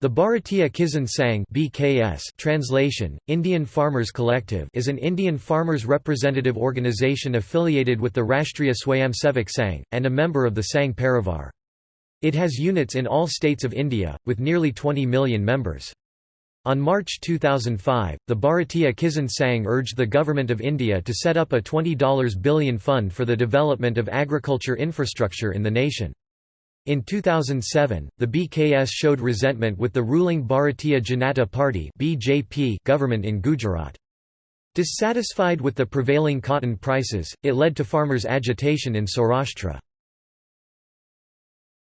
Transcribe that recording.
The Bharatiya Kisan Sangh (BKS) translation, Indian Farmers Collective is an Indian farmers' representative organisation affiliated with the Rashtriya Swayamsevak Sangh, and a member of the Sangh Parivar. It has units in all states of India, with nearly 20 million members. On March 2005, the Bharatiya Kisan Sangh urged the Government of India to set up a $20 billion fund for the development of agriculture infrastructure in the nation. In 2007, the BKS showed resentment with the ruling Bharatiya Janata Party (BJP) government in Gujarat. Dissatisfied with the prevailing cotton prices, it led to farmers' agitation in Saurashtra.